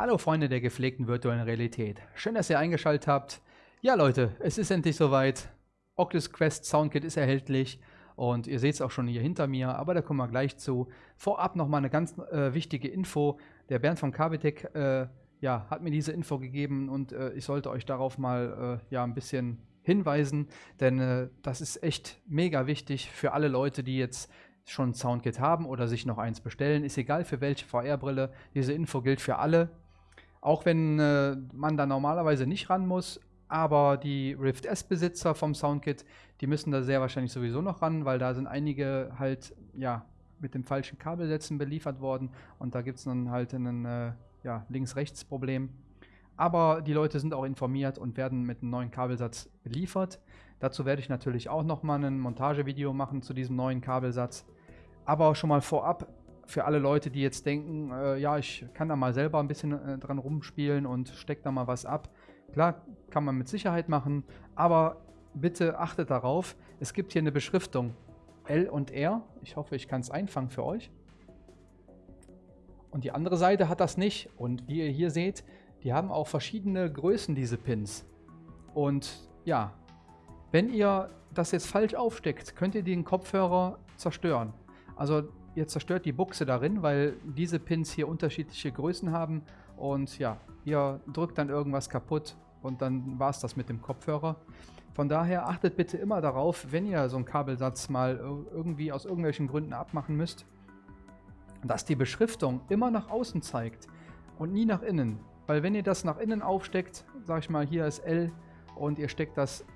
Hallo Freunde der gepflegten virtuellen Realität. Schön, dass ihr eingeschaltet habt. Ja Leute, es ist endlich soweit. Oculus Quest Soundkit ist erhältlich und ihr seht es auch schon hier hinter mir, aber da kommen wir gleich zu. Vorab nochmal eine ganz äh, wichtige Info. Der Bernd von Kabitech äh, ja, hat mir diese Info gegeben und äh, ich sollte euch darauf mal äh, ja, ein bisschen hinweisen, denn äh, das ist echt mega wichtig für alle Leute, die jetzt schon Soundkit haben oder sich noch eins bestellen. Ist egal für welche VR-Brille. Diese Info gilt für alle. Auch wenn äh, man da normalerweise nicht ran muss, aber die Rift S-Besitzer vom Soundkit, die müssen da sehr wahrscheinlich sowieso noch ran, weil da sind einige halt ja mit dem falschen Kabelsätzen beliefert worden und da gibt es dann halt ein äh, ja, Links-Rechts-Problem. Aber die Leute sind auch informiert und werden mit einem neuen Kabelsatz beliefert. Dazu werde ich natürlich auch nochmal ein Montagevideo machen zu diesem neuen Kabelsatz. Aber schon mal vorab, für alle Leute, die jetzt denken, äh, ja, ich kann da mal selber ein bisschen äh, dran rumspielen und stecke da mal was ab. Klar, kann man mit Sicherheit machen, aber bitte achtet darauf, es gibt hier eine Beschriftung L und R. Ich hoffe, ich kann es einfangen für euch. Und die andere Seite hat das nicht. Und wie ihr hier seht, die haben auch verschiedene Größen, diese Pins. Und ja, wenn ihr das jetzt falsch aufsteckt, könnt ihr den Kopfhörer zerstören. Also ihr zerstört die Buchse darin, weil diese Pins hier unterschiedliche Größen haben und ja, ihr drückt dann irgendwas kaputt und dann war es das mit dem Kopfhörer. Von daher achtet bitte immer darauf, wenn ihr so einen Kabelsatz mal irgendwie aus irgendwelchen Gründen abmachen müsst, dass die Beschriftung immer nach außen zeigt und nie nach innen. Weil wenn ihr das nach innen aufsteckt, sag ich mal, hier ist L und ihr steckt das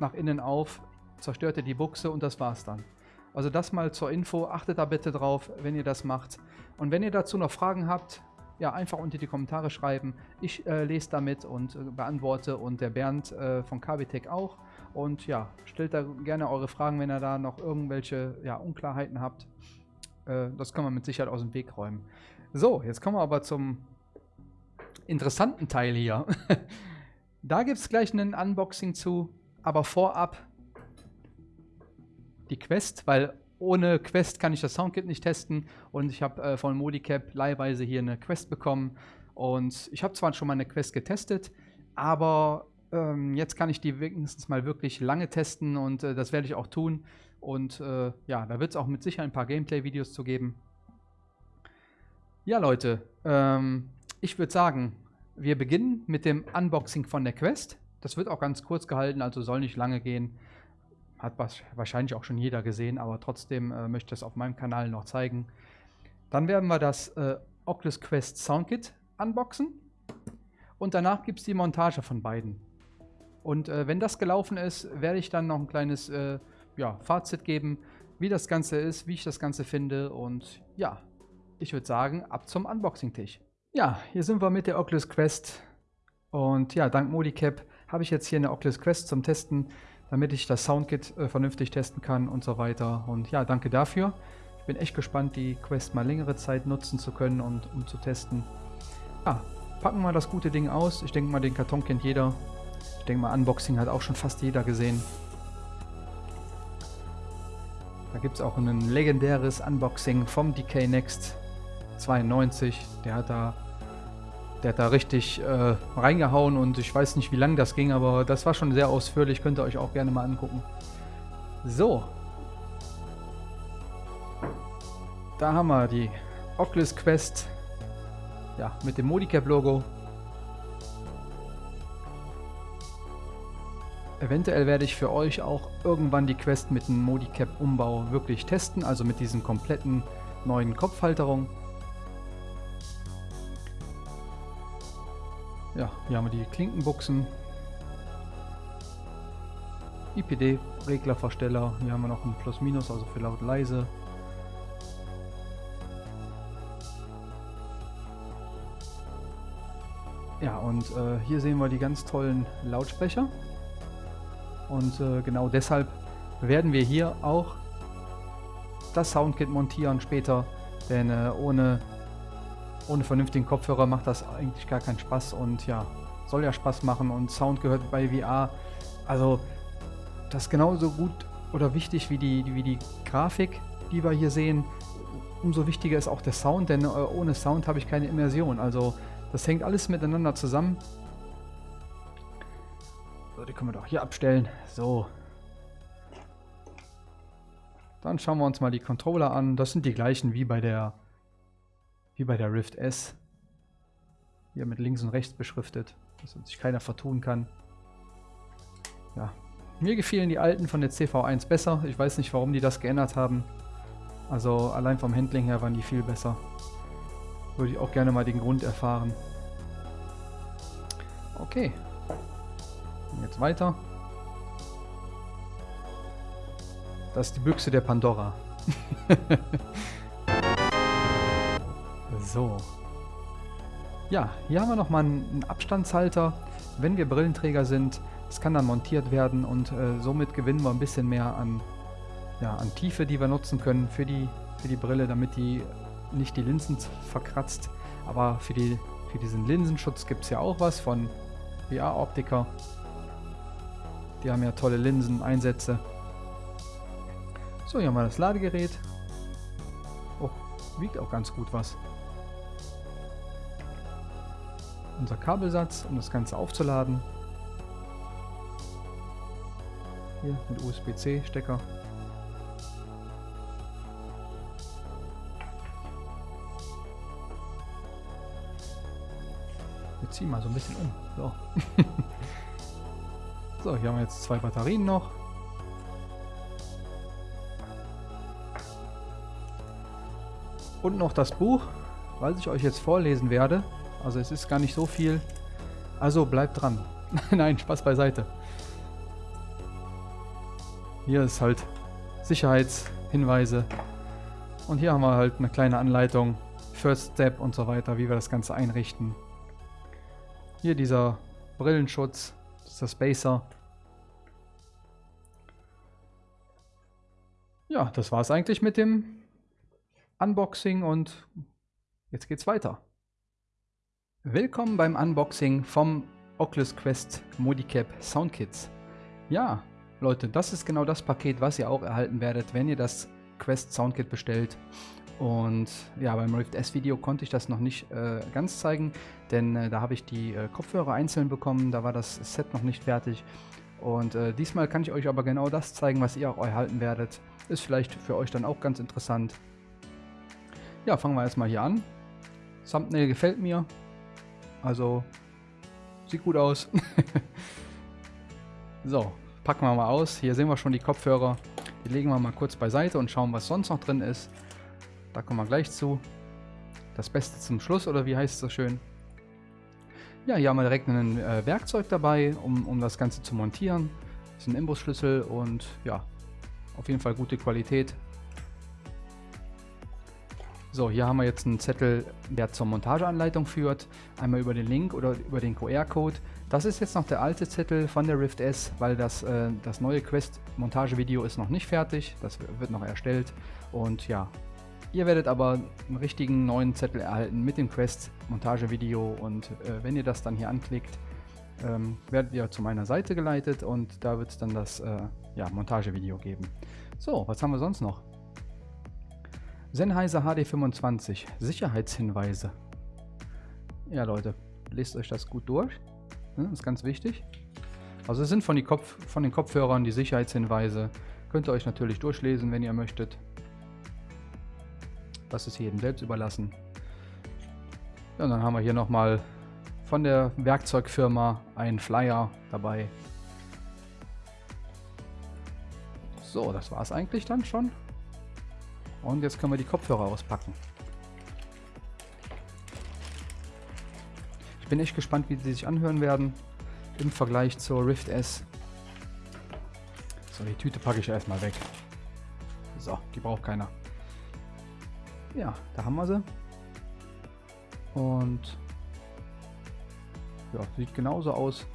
nach innen auf, zerstört ihr die Buchse und das war's dann. Also das mal zur Info, achtet da bitte drauf, wenn ihr das macht. Und wenn ihr dazu noch Fragen habt, ja, einfach unter die Kommentare schreiben. Ich äh, lese damit und äh, beantworte und der Bernd äh, von KBTech auch. Und ja, stellt da gerne eure Fragen, wenn ihr da noch irgendwelche ja, Unklarheiten habt. Äh, das kann man mit Sicherheit aus dem Weg räumen. So, jetzt kommen wir aber zum interessanten Teil hier. da gibt es gleich ein Unboxing zu, aber vorab die Quest, weil ohne Quest kann ich das Soundkit nicht testen und ich habe äh, von Modicap leihweise hier eine Quest bekommen und ich habe zwar schon mal eine Quest getestet, aber ähm, jetzt kann ich die wenigstens mal wirklich lange testen und äh, das werde ich auch tun und äh, ja, da wird es auch mit Sicherheit ein paar Gameplay-Videos zu geben. Ja Leute, ähm, ich würde sagen, wir beginnen mit dem Unboxing von der Quest. Das wird auch ganz kurz gehalten, also soll nicht lange gehen. Hat wahrscheinlich auch schon jeder gesehen, aber trotzdem äh, möchte ich es auf meinem Kanal noch zeigen. Dann werden wir das äh, Oculus Quest Soundkit unboxen. Und danach gibt es die Montage von beiden. Und äh, wenn das gelaufen ist, werde ich dann noch ein kleines äh, ja, Fazit geben, wie das Ganze ist, wie ich das Ganze finde. Und ja, ich würde sagen, ab zum Unboxing-Tisch. Ja, hier sind wir mit der Oculus Quest. Und ja, dank Modicap habe ich jetzt hier eine Oculus Quest zum Testen damit ich das Soundkit äh, vernünftig testen kann und so weiter. Und ja, danke dafür. Ich bin echt gespannt, die Quest mal längere Zeit nutzen zu können und um zu testen. Ja, packen wir das gute Ding aus. Ich denke mal, den Karton kennt jeder. Ich denke mal, Unboxing hat auch schon fast jeder gesehen. Da gibt es auch ein legendäres Unboxing vom DK Next 92. Der hat da der hat da richtig äh, reingehauen und ich weiß nicht, wie lang das ging, aber das war schon sehr ausführlich. Könnt ihr euch auch gerne mal angucken. So. Da haben wir die Oculus Quest. Ja, mit dem Modicap-Logo. Eventuell werde ich für euch auch irgendwann die Quest mit dem Modicap-Umbau wirklich testen, also mit diesen kompletten neuen Kopfhalterungen. Ja, hier haben wir die Klinkenbuchsen. IPD-Reglerversteller. Hier haben wir noch ein Plus-Minus, also für laut leise. Ja, und äh, hier sehen wir die ganz tollen Lautsprecher. Und äh, genau deshalb werden wir hier auch das Soundkit montieren später. Denn äh, ohne ohne vernünftigen Kopfhörer macht das eigentlich gar keinen Spaß und ja, soll ja Spaß machen und Sound gehört bei VR. Also das ist genauso gut oder wichtig wie die, wie die Grafik, die wir hier sehen. Umso wichtiger ist auch der Sound, denn äh, ohne Sound habe ich keine Immersion. Also Das hängt alles miteinander zusammen. So, die können wir doch hier abstellen. So. Dann schauen wir uns mal die Controller an. Das sind die gleichen wie bei der wie bei der Rift S. Hier mit links und rechts beschriftet, dass sich keiner vertun kann. Ja, mir gefielen die alten von der CV1 besser. Ich weiß nicht, warum die das geändert haben. Also allein vom Handling her waren die viel besser. Würde ich auch gerne mal den Grund erfahren. Okay. Jetzt weiter. Das ist die Büchse der Pandora. so. Ja, hier haben wir nochmal einen Abstandshalter, wenn wir Brillenträger sind. Das kann dann montiert werden und äh, somit gewinnen wir ein bisschen mehr an, ja, an Tiefe, die wir nutzen können für die, für die Brille, damit die nicht die Linsen verkratzt. Aber für, die, für diesen Linsenschutz gibt es ja auch was von VR-Optiker. Die haben ja tolle Linseneinsätze. So, hier haben wir das Ladegerät. Oh, wiegt auch ganz gut was. Unser Kabelsatz, um das Ganze aufzuladen. Hier mit USB-C-Stecker. Wir ziehen mal so ein bisschen um. So. so, hier haben wir jetzt zwei Batterien noch. Und noch das Buch, was ich euch jetzt vorlesen werde. Also es ist gar nicht so viel. Also bleibt dran. Nein, Spaß beiseite. Hier ist halt Sicherheitshinweise. Und hier haben wir halt eine kleine Anleitung, First Step und so weiter, wie wir das Ganze einrichten. Hier dieser Brillenschutz, dieser Spacer. Ja, das war es eigentlich mit dem Unboxing und jetzt geht's weiter. Willkommen beim Unboxing vom Oculus Quest Modicap Soundkits. Ja, Leute, das ist genau das Paket, was ihr auch erhalten werdet, wenn ihr das Quest Soundkit bestellt. Und ja, beim Rift S Video konnte ich das noch nicht äh, ganz zeigen, denn äh, da habe ich die äh, Kopfhörer einzeln bekommen, da war das Set noch nicht fertig. Und äh, diesmal kann ich euch aber genau das zeigen, was ihr auch erhalten werdet. Ist vielleicht für euch dann auch ganz interessant. Ja, fangen wir erstmal hier an. Thumbnail gefällt mir, also, sieht gut aus. so, packen wir mal aus. Hier sehen wir schon die Kopfhörer. Die legen wir mal kurz beiseite und schauen, was sonst noch drin ist. Da kommen wir gleich zu. Das Beste zum Schluss, oder wie heißt es so schön? Ja, hier haben wir direkt ein äh, Werkzeug dabei, um, um das Ganze zu montieren. Das ist ein Imbusschlüssel und ja, auf jeden Fall gute Qualität. So, hier haben wir jetzt einen Zettel, der zur Montageanleitung führt. Einmal über den Link oder über den QR-Code. Das ist jetzt noch der alte Zettel von der Rift S, weil das, äh, das neue Quest-Montagevideo ist noch nicht fertig. Das wird noch erstellt. Und ja, ihr werdet aber einen richtigen neuen Zettel erhalten mit dem Quest-Montagevideo. Und äh, wenn ihr das dann hier anklickt, ähm, werdet ihr zu meiner Seite geleitet und da wird es dann das äh, ja, Montagevideo geben. So, was haben wir sonst noch? Sennheiser HD25, Sicherheitshinweise. Ja Leute, lest euch das gut durch. Das ist ganz wichtig. Also es sind von, Kopf, von, den Kopfhörern die Sicherheitshinweise. Könnt ihr euch natürlich durchlesen, wenn ihr möchtet. Das ist jedem selbst überlassen. Ja, und dann haben wir hier nochmal von der Werkzeugfirma einen Flyer dabei. So, das war es eigentlich dann schon. Und jetzt können wir die Kopfhörer auspacken. Ich bin echt gespannt, wie sie sich anhören werden im Vergleich zur Rift S. So, die Tüte packe ich erstmal weg. So, die braucht keiner. Ja, da haben wir sie. Und ja, sieht genauso aus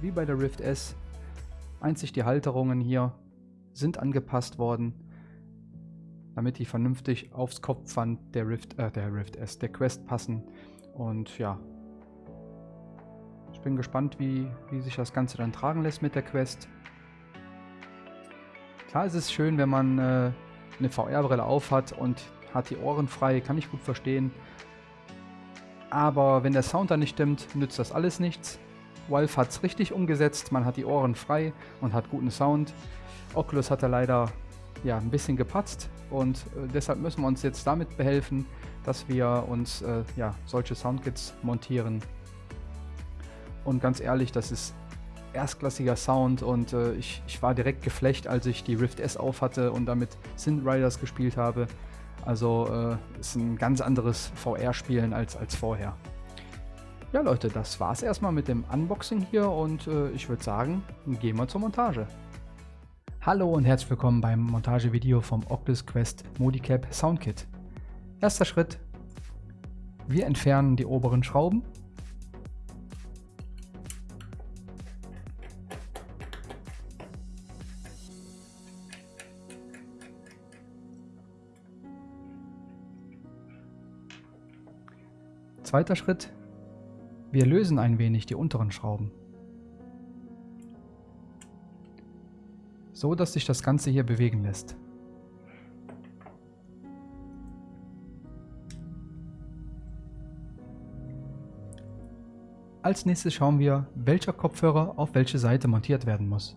wie bei der Rift S. Einzig die Halterungen hier sind angepasst worden damit die vernünftig aufs Kopfband der Rift, äh, der Rift S, der Quest passen. Und ja, ich bin gespannt, wie, wie sich das Ganze dann tragen lässt mit der Quest. Klar ist es schön, wenn man äh, eine VR-Brille auf hat und hat die Ohren frei, kann ich gut verstehen. Aber wenn der Sound dann nicht stimmt, nützt das alles nichts. Valve hat es richtig umgesetzt, man hat die Ohren frei und hat guten Sound. Oculus hat da leider ja, ein bisschen gepatzt und äh, deshalb müssen wir uns jetzt damit behelfen, dass wir uns äh, ja, solche Soundkits montieren. Und ganz ehrlich, das ist erstklassiger Sound und äh, ich, ich war direkt geflecht, als ich die Rift S auf hatte und damit Synth Riders gespielt habe. Also äh, ist ein ganz anderes VR-Spielen als, als vorher. Ja Leute, das war's erstmal mit dem Unboxing hier und äh, ich würde sagen, gehen wir zur Montage. Hallo und herzlich willkommen beim Montagevideo vom Oculus Quest Modicap Soundkit. Erster Schritt, wir entfernen die oberen Schrauben. Zweiter Schritt, wir lösen ein wenig die unteren Schrauben. So, dass sich das Ganze hier bewegen lässt. Als nächstes schauen wir, welcher Kopfhörer auf welche Seite montiert werden muss.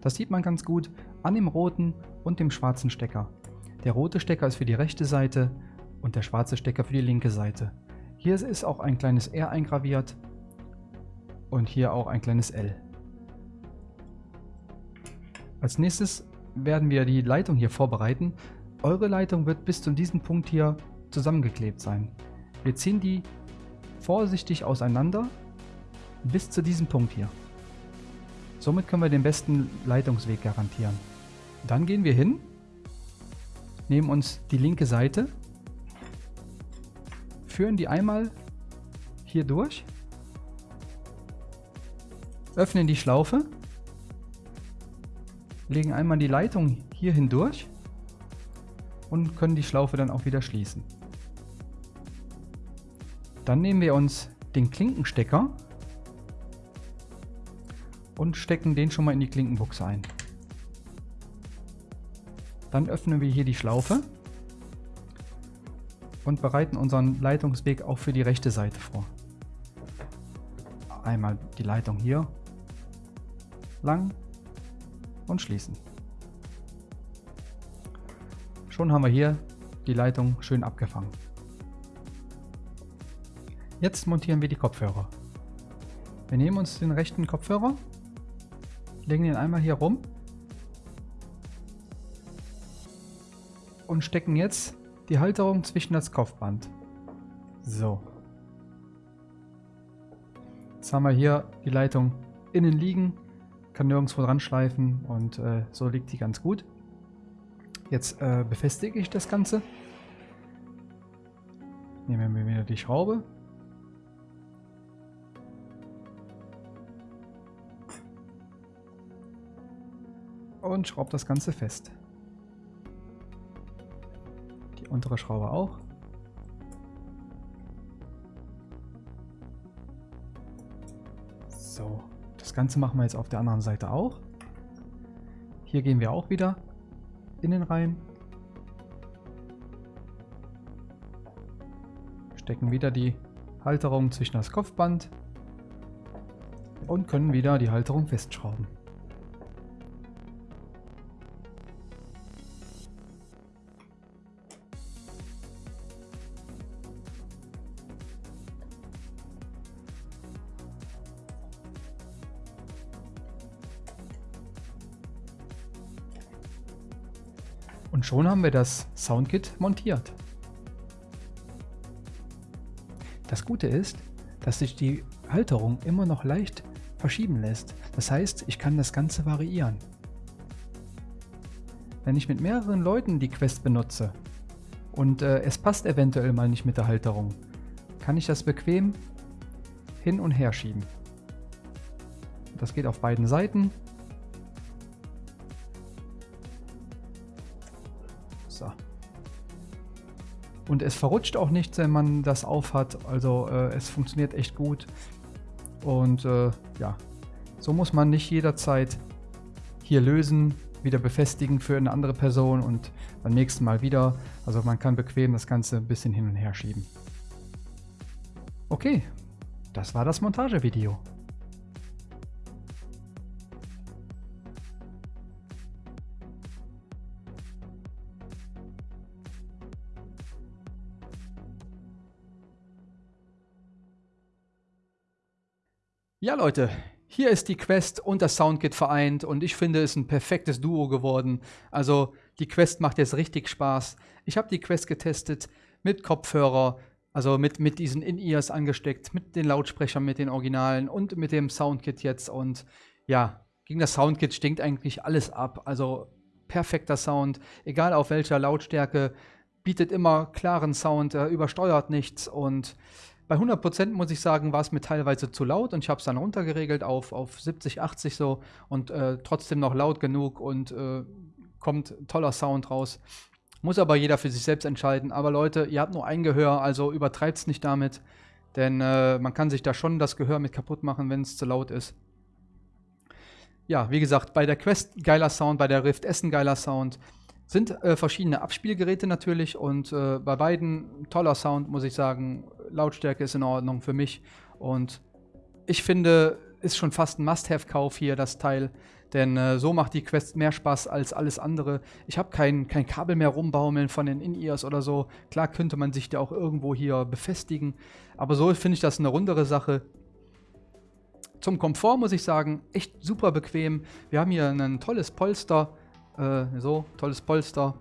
Das sieht man ganz gut an dem roten und dem schwarzen Stecker. Der rote Stecker ist für die rechte Seite und der schwarze Stecker für die linke Seite. Hier ist auch ein kleines R eingraviert und hier auch ein kleines L. Als nächstes werden wir die Leitung hier vorbereiten. Eure Leitung wird bis zu diesem Punkt hier zusammengeklebt sein. Wir ziehen die vorsichtig auseinander bis zu diesem Punkt hier. Somit können wir den besten Leitungsweg garantieren. Dann gehen wir hin, nehmen uns die linke Seite führen die einmal hier durch, öffnen die Schlaufe, legen einmal die Leitung hier hindurch und können die Schlaufe dann auch wieder schließen. Dann nehmen wir uns den Klinkenstecker und stecken den schon mal in die Klinkenbuchse ein. Dann öffnen wir hier die Schlaufe und bereiten unseren Leitungsweg auch für die rechte Seite vor. Einmal die Leitung hier lang und schließen. Schon haben wir hier die Leitung schön abgefangen. Jetzt montieren wir die Kopfhörer. Wir nehmen uns den rechten Kopfhörer, legen ihn einmal hier rum und stecken jetzt die Halterung zwischen das Kopfband. So. Jetzt haben wir hier die Leitung innen liegen, kann nirgendwo dran schleifen und äh, so liegt die ganz gut. Jetzt äh, befestige ich das Ganze. Nehmen wir wieder die Schraube. Und schraube das Ganze fest. Untere Schraube auch. So, das Ganze machen wir jetzt auf der anderen Seite auch. Hier gehen wir auch wieder innen rein. Stecken wieder die Halterung zwischen das Kopfband und können wieder die Halterung festschrauben. Und schon haben wir das Soundkit montiert. Das Gute ist, dass sich die Halterung immer noch leicht verschieben lässt. Das heißt, ich kann das Ganze variieren. Wenn ich mit mehreren Leuten die Quest benutze und äh, es passt eventuell mal nicht mit der Halterung, kann ich das bequem hin und her schieben. Das geht auf beiden Seiten So. Und es verrutscht auch nicht, wenn man das aufhat. Also äh, es funktioniert echt gut. Und äh, ja, so muss man nicht jederzeit hier lösen, wieder befestigen für eine andere Person und beim nächsten Mal wieder. Also man kann bequem das Ganze ein bisschen hin und her schieben. Okay, das war das Montagevideo. Ja, Leute, hier ist die Quest und das Soundkit vereint und ich finde, es ist ein perfektes Duo geworden. Also die Quest macht jetzt richtig Spaß. Ich habe die Quest getestet mit Kopfhörer, also mit, mit diesen In-Ears angesteckt, mit den Lautsprechern, mit den Originalen und mit dem Soundkit jetzt. Und ja, gegen das Soundkit stinkt eigentlich alles ab. Also perfekter Sound, egal auf welcher Lautstärke, bietet immer klaren Sound, äh, übersteuert nichts und bei 100% muss ich sagen, war es mir teilweise zu laut und ich habe es dann runtergeregelt auf, auf 70, 80 so und äh, trotzdem noch laut genug und äh, kommt toller Sound raus. Muss aber jeder für sich selbst entscheiden. Aber Leute, ihr habt nur ein Gehör, also übertreibt es nicht damit, denn äh, man kann sich da schon das Gehör mit kaputt machen, wenn es zu laut ist. Ja, wie gesagt, bei der Quest geiler Sound, bei der Rift Essen geiler Sound. Sind äh, verschiedene Abspielgeräte natürlich und äh, bei beiden toller Sound, muss ich sagen. Lautstärke ist in Ordnung für mich und ich finde, ist schon fast ein Must-Have-Kauf hier, das Teil. Denn äh, so macht die Quest mehr Spaß als alles andere. Ich habe kein, kein Kabel mehr rumbaumeln von den In-Ears oder so. Klar könnte man sich da auch irgendwo hier befestigen. Aber so finde ich das eine rundere Sache. Zum Komfort muss ich sagen, echt super bequem. Wir haben hier ein tolles Polster äh, so, tolles Polster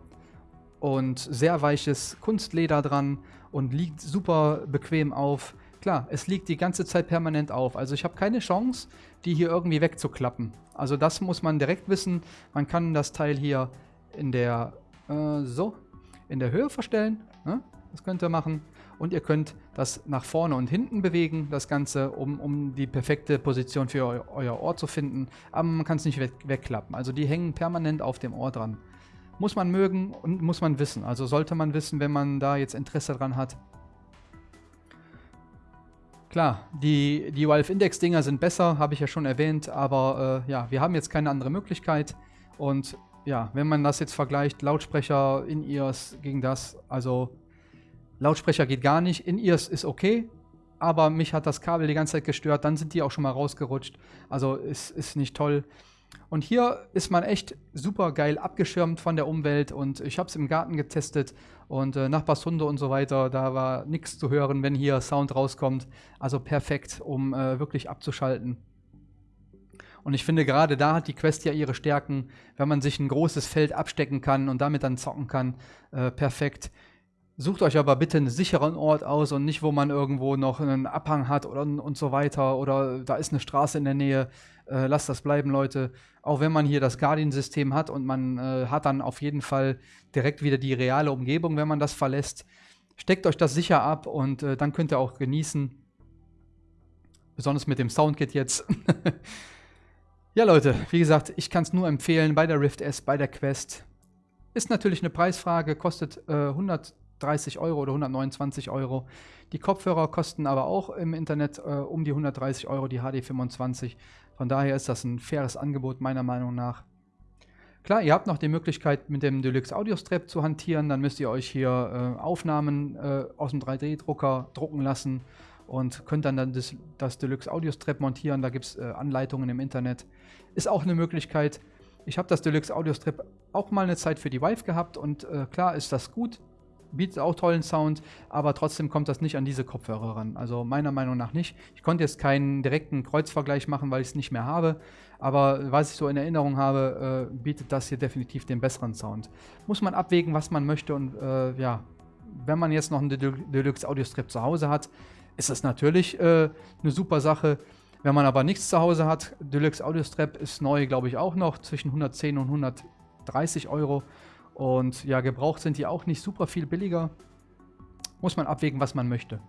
und sehr weiches Kunstleder dran und liegt super bequem auf. Klar, es liegt die ganze Zeit permanent auf. Also ich habe keine Chance, die hier irgendwie wegzuklappen. Also das muss man direkt wissen. Man kann das Teil hier in der, äh, so, in der Höhe verstellen. Ne? Das könnt ihr machen und ihr könnt das nach vorne und hinten bewegen, das Ganze, um, um die perfekte Position für eu euer Ohr zu finden. Aber man kann es nicht weg wegklappen. Also die hängen permanent auf dem Ohr dran. Muss man mögen und muss man wissen. Also sollte man wissen, wenn man da jetzt Interesse dran hat. Klar, die, die Valve Index Dinger sind besser, habe ich ja schon erwähnt, aber äh, ja, wir haben jetzt keine andere Möglichkeit und ja, wenn man das jetzt vergleicht, Lautsprecher in ears gegen das, also Lautsprecher geht gar nicht. In-Ears ist okay, aber mich hat das Kabel die ganze Zeit gestört. Dann sind die auch schon mal rausgerutscht. Also ist, ist nicht toll. Und hier ist man echt super geil abgeschirmt von der Umwelt und ich habe es im Garten getestet und äh, Nachbarshunde und so weiter, da war nichts zu hören, wenn hier Sound rauskommt. Also perfekt, um äh, wirklich abzuschalten. Und ich finde, gerade da hat die Quest ja ihre Stärken, wenn man sich ein großes Feld abstecken kann und damit dann zocken kann. Äh, perfekt. Sucht euch aber bitte einen sicheren Ort aus und nicht, wo man irgendwo noch einen Abhang hat oder, und so weiter oder da ist eine Straße in der Nähe. Äh, lasst das bleiben, Leute. Auch wenn man hier das Guardian-System hat und man äh, hat dann auf jeden Fall direkt wieder die reale Umgebung, wenn man das verlässt. Steckt euch das sicher ab und äh, dann könnt ihr auch genießen. Besonders mit dem Soundkit jetzt. ja, Leute, wie gesagt, ich kann es nur empfehlen bei der Rift S, bei der Quest. Ist natürlich eine Preisfrage, kostet äh, 100 130 Euro oder 129 Euro. Die Kopfhörer kosten aber auch im Internet äh, um die 130 Euro, die HD25. Von daher ist das ein faires Angebot meiner Meinung nach. Klar, ihr habt noch die Möglichkeit mit dem Deluxe Audio Strap zu hantieren. Dann müsst ihr euch hier äh, Aufnahmen äh, aus dem 3D-Drucker drucken lassen und könnt dann, dann das, das Deluxe Audio Strap montieren. Da gibt es äh, Anleitungen im Internet. Ist auch eine Möglichkeit. Ich habe das Deluxe Audio Strap auch mal eine Zeit für die Vive gehabt und äh, klar ist das gut bietet auch tollen Sound, aber trotzdem kommt das nicht an diese Kopfhörer ran. Also meiner Meinung nach nicht. Ich konnte jetzt keinen direkten Kreuzvergleich machen, weil ich es nicht mehr habe, aber was ich so in Erinnerung habe, äh, bietet das hier definitiv den besseren Sound. Muss man abwägen, was man möchte und äh, ja, wenn man jetzt noch einen Deluxe Audio Strip zu Hause hat, ist das natürlich äh, eine super Sache. Wenn man aber nichts zu Hause hat, Deluxe Audio Strap ist neu, glaube ich, auch noch zwischen 110 und 130 Euro. Und ja, gebraucht sind die auch nicht super viel billiger. Muss man abwägen, was man möchte.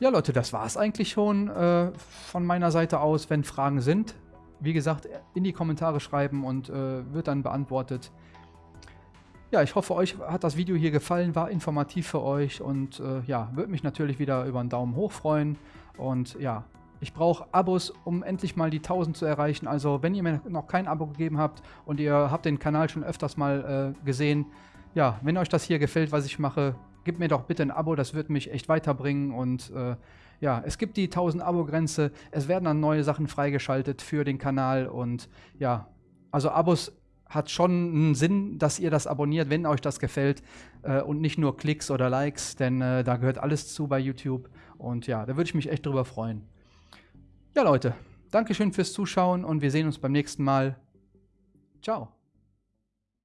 Ja, Leute, das war es eigentlich schon äh, von meiner Seite aus. Wenn Fragen sind, wie gesagt, in die Kommentare schreiben und äh, wird dann beantwortet. Ja, ich hoffe, euch hat das Video hier gefallen, war informativ für euch und äh, ja, würde mich natürlich wieder über einen Daumen hoch freuen. Und ja, ich brauche Abos, um endlich mal die 1000 zu erreichen. Also wenn ihr mir noch kein Abo gegeben habt und ihr habt den Kanal schon öfters mal äh, gesehen, ja, wenn euch das hier gefällt, was ich mache, gib mir doch bitte ein Abo, das wird mich echt weiterbringen. Und äh, ja, es gibt die 1000 Abo-Grenze. Es werden dann neue Sachen freigeschaltet für den Kanal. Und ja, also Abos hat schon einen Sinn, dass ihr das abonniert, wenn euch das gefällt. Äh, und nicht nur Klicks oder Likes, denn äh, da gehört alles zu bei YouTube. Und ja, da würde ich mich echt drüber freuen. Ja, Leute, Dankeschön fürs Zuschauen und wir sehen uns beim nächsten Mal. Ciao.